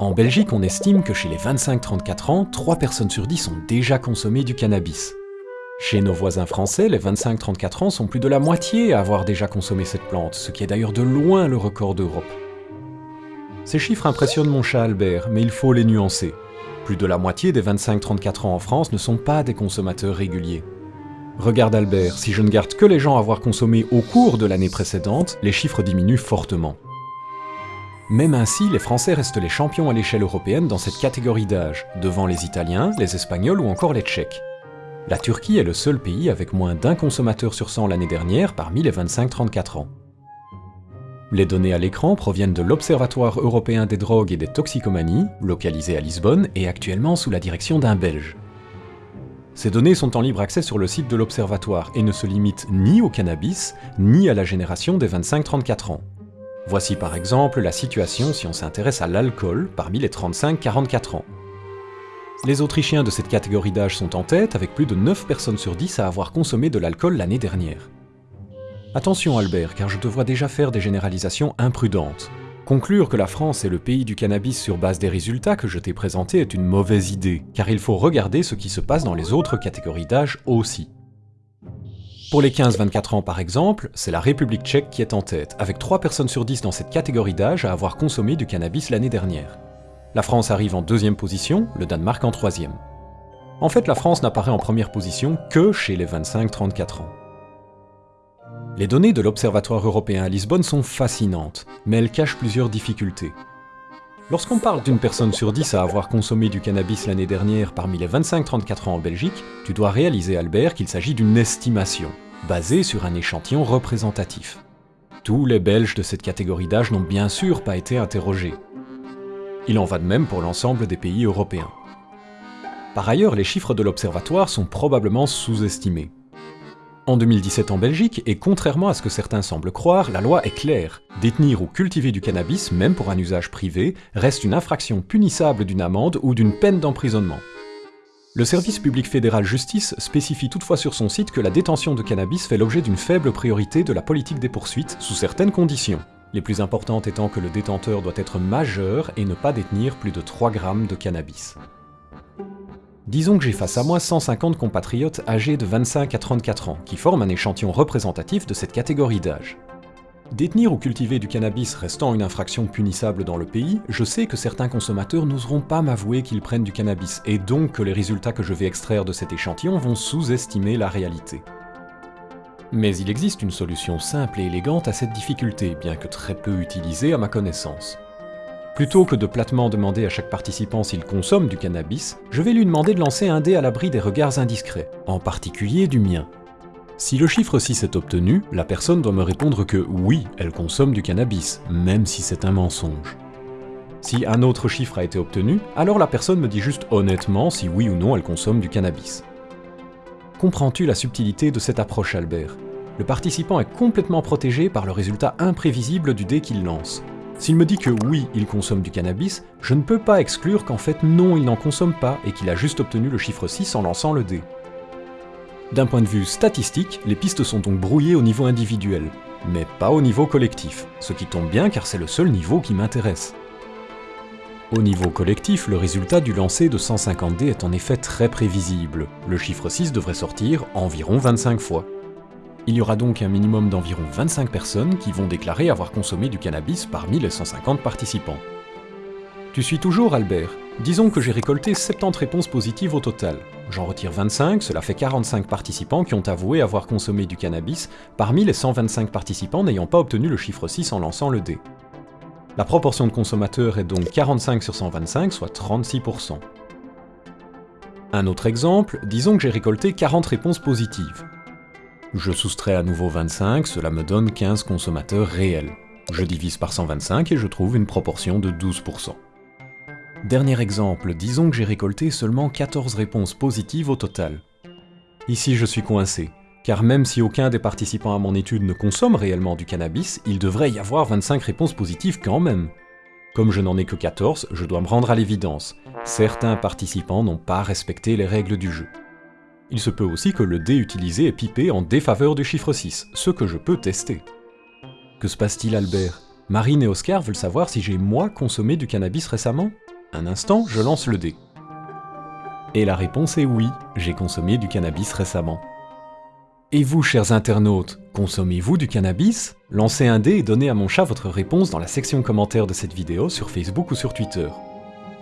En Belgique, on estime que chez les 25-34 ans, 3 personnes sur 10 ont déjà consommé du cannabis. Chez nos voisins français, les 25-34 ans sont plus de la moitié à avoir déjà consommé cette plante, ce qui est d'ailleurs de loin le record d'Europe. Ces chiffres impressionnent mon chat Albert, mais il faut les nuancer. Plus de la moitié des 25-34 ans en France ne sont pas des consommateurs réguliers. Regarde Albert, si je ne garde que les gens à avoir consommé au cours de l'année précédente, les chiffres diminuent fortement. Même ainsi, les Français restent les champions à l'échelle européenne dans cette catégorie d'âge, devant les Italiens, les Espagnols ou encore les Tchèques. La Turquie est le seul pays avec moins d'un consommateur sur 100 l'année dernière parmi les 25-34 ans. Les données à l'écran proviennent de l'Observatoire européen des drogues et des toxicomanies, localisé à Lisbonne et actuellement sous la direction d'un Belge. Ces données sont en libre accès sur le site de l'Observatoire et ne se limitent ni au cannabis, ni à la génération des 25-34 ans. Voici par exemple la situation si on s'intéresse à l'alcool parmi les 35-44 ans. Les Autrichiens de cette catégorie d'âge sont en tête avec plus de 9 personnes sur 10 à avoir consommé de l'alcool l'année dernière. Attention Albert, car je te vois déjà faire des généralisations imprudentes. Conclure que la France est le pays du cannabis sur base des résultats que je t'ai présentés est une mauvaise idée, car il faut regarder ce qui se passe dans les autres catégories d'âge aussi. Pour les 15-24 ans par exemple, c'est la République tchèque qui est en tête, avec 3 personnes sur 10 dans cette catégorie d'âge à avoir consommé du cannabis l'année dernière. La France arrive en deuxième position, le Danemark en troisième. En fait, la France n'apparaît en première position que chez les 25-34 ans. Les données de l'Observatoire européen à Lisbonne sont fascinantes, mais elles cachent plusieurs difficultés. Lorsqu'on parle d'une personne sur 10 à avoir consommé du cannabis l'année dernière parmi les 25-34 ans en Belgique, tu dois réaliser Albert qu'il s'agit d'une estimation, basée sur un échantillon représentatif. Tous les Belges de cette catégorie d'âge n'ont bien sûr pas été interrogés. Il en va de même pour l'ensemble des pays européens. Par ailleurs, les chiffres de l'Observatoire sont probablement sous-estimés. En 2017 en Belgique, et contrairement à ce que certains semblent croire, la loi est claire. Détenir ou cultiver du cannabis, même pour un usage privé, reste une infraction punissable d'une amende ou d'une peine d'emprisonnement. Le service public fédéral justice spécifie toutefois sur son site que la détention de cannabis fait l'objet d'une faible priorité de la politique des poursuites, sous certaines conditions. Les plus importantes étant que le détenteur doit être majeur et ne pas détenir plus de 3 grammes de cannabis. Disons que j'ai face à moi 150 compatriotes âgés de 25 à 34 ans, qui forment un échantillon représentatif de cette catégorie d'âge. Détenir ou cultiver du cannabis restant une infraction punissable dans le pays, je sais que certains consommateurs n'oseront pas m'avouer qu'ils prennent du cannabis, et donc que les résultats que je vais extraire de cet échantillon vont sous-estimer la réalité. Mais il existe une solution simple et élégante à cette difficulté, bien que très peu utilisée à ma connaissance. Plutôt que de platement demander à chaque participant s'il consomme du cannabis, je vais lui demander de lancer un dé à l'abri des regards indiscrets, en particulier du mien. Si le chiffre 6 est obtenu, la personne doit me répondre que oui, elle consomme du cannabis, même si c'est un mensonge. Si un autre chiffre a été obtenu, alors la personne me dit juste honnêtement si oui ou non elle consomme du cannabis. Comprends-tu la subtilité de cette approche Albert? Le participant est complètement protégé par le résultat imprévisible du dé qu'il lance, s'il me dit que oui, il consomme du cannabis, je ne peux pas exclure qu'en fait non, il n'en consomme pas et qu'il a juste obtenu le chiffre 6 en lançant le dé. D'un point de vue statistique, les pistes sont donc brouillées au niveau individuel, mais pas au niveau collectif, ce qui tombe bien car c'est le seul niveau qui m'intéresse. Au niveau collectif, le résultat du lancer de 150 dés est en effet très prévisible. Le chiffre 6 devrait sortir environ 25 fois. Il y aura donc un minimum d'environ 25 personnes qui vont déclarer avoir consommé du cannabis parmi les 150 participants. Tu suis toujours, Albert Disons que j'ai récolté 70 réponses positives au total. J'en retire 25, cela fait 45 participants qui ont avoué avoir consommé du cannabis, parmi les 125 participants n'ayant pas obtenu le chiffre 6 en lançant le dé. La proportion de consommateurs est donc 45 sur 125, soit 36%. Un autre exemple, disons que j'ai récolté 40 réponses positives. Je soustrais à nouveau 25, cela me donne 15 consommateurs réels. Je divise par 125 et je trouve une proportion de 12%. Dernier exemple, disons que j'ai récolté seulement 14 réponses positives au total. Ici je suis coincé, car même si aucun des participants à mon étude ne consomme réellement du cannabis, il devrait y avoir 25 réponses positives quand même. Comme je n'en ai que 14, je dois me rendre à l'évidence. Certains participants n'ont pas respecté les règles du jeu. Il se peut aussi que le dé utilisé est pipé en défaveur du chiffre 6, ce que je peux tester. Que se passe-t-il Albert? Marine et Oscar veulent savoir si j'ai moi consommé du cannabis récemment? Un instant, je lance le dé. Et la réponse est oui, j'ai consommé du cannabis récemment. Et vous, chers internautes, consommez-vous du cannabis? Lancez un dé et donnez à mon chat votre réponse dans la section commentaires de cette vidéo sur Facebook ou sur Twitter.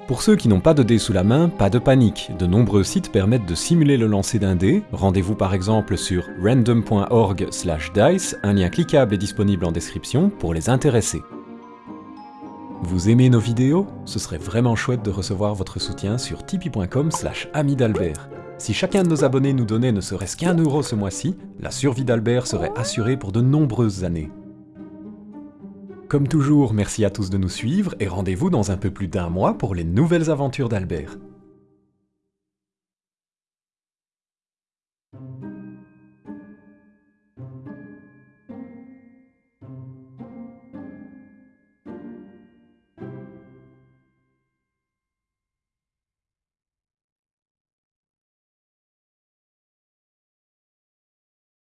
Pour ceux qui n'ont pas de dé sous la main, pas de panique, de nombreux sites permettent de simuler le lancer d'un dé, rendez-vous par exemple sur random.org dice, un lien cliquable est disponible en description pour les intéresser. Vous aimez nos vidéos? Ce serait vraiment chouette de recevoir votre soutien sur tipeee.com slash amidalbert. Si chacun de nos abonnés nous donnait ne serait-ce qu'un euro ce mois-ci, la survie d'Albert serait assurée pour de nombreuses années. Comme toujours, merci à tous de nous suivre et rendez-vous dans un peu plus d'un mois pour les nouvelles aventures d'Albert.